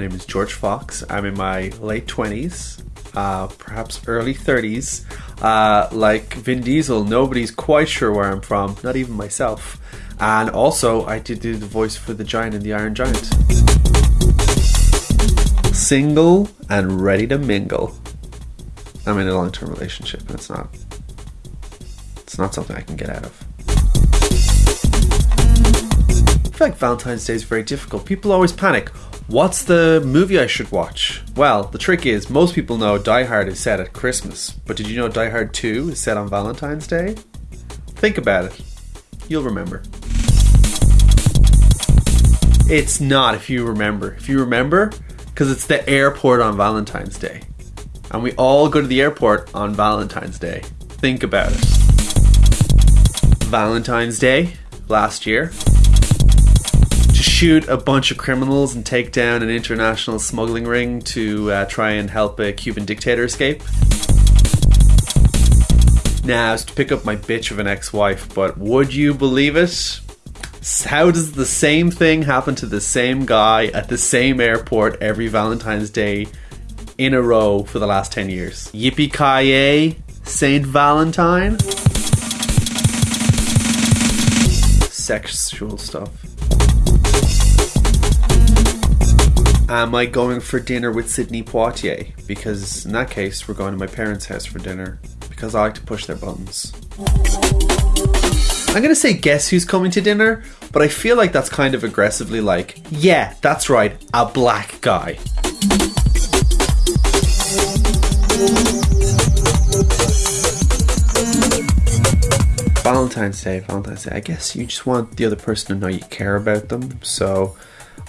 My name is George Fox. I'm in my late 20s, uh, perhaps early 30s. Uh, like Vin Diesel, nobody's quite sure where I'm from, not even myself. And also, I did do the voice for the Giant and the Iron Giant. Single and ready to mingle. I'm in a long term relationship, and it's not. It's not something I can get out of. I feel like Valentine's Day is very difficult. People always panic. What's the movie I should watch? Well, the trick is most people know Die Hard is set at Christmas, but did you know Die Hard 2 is set on Valentine's Day? Think about it. You'll remember. It's not if you remember. If you remember, because it's the airport on Valentine's Day. And we all go to the airport on Valentine's Day. Think about it. Valentine's Day last year. Shoot a bunch of criminals and take down an international smuggling ring to uh, try and help a Cuban dictator escape. Now, it's to pick up my bitch of an ex wife, but would you believe it? How does the same thing happen to the same guy at the same airport every Valentine's Day in a row for the last 10 years? Yippee Saint Valentine? Sexual stuff. Am I going for dinner with Sidney Poitier? Because in that case, we're going to my parents' house for dinner because I like to push their buttons. I'm gonna say guess who's coming to dinner, but I feel like that's kind of aggressively like, yeah, that's right, a black guy. Valentine's Day, Valentine's Day. I guess you just want the other person to know you care about them. So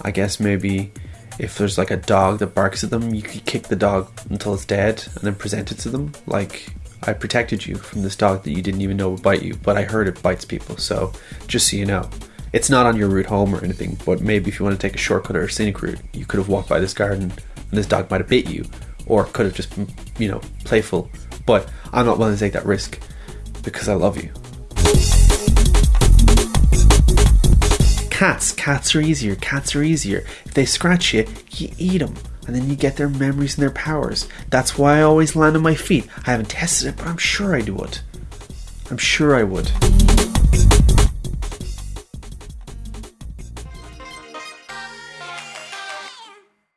I guess maybe if there's like a dog that barks at them, you could kick the dog until it's dead and then present it to them. Like I protected you from this dog that you didn't even know would bite you, but I heard it bites people. So just so you know, it's not on your route home or anything. But maybe if you want to take a shortcut or a scenic route, you could have walked by this garden and this dog might have bit you, or could have just been, you know, playful. But I'm not willing to take that risk because I love you. Cats, cats are easier. Cats are easier. If they scratch you, you eat them and then you get their memories and their powers. That's why I always land on my feet. I haven't tested it, but I'm sure I would. I'm sure I would.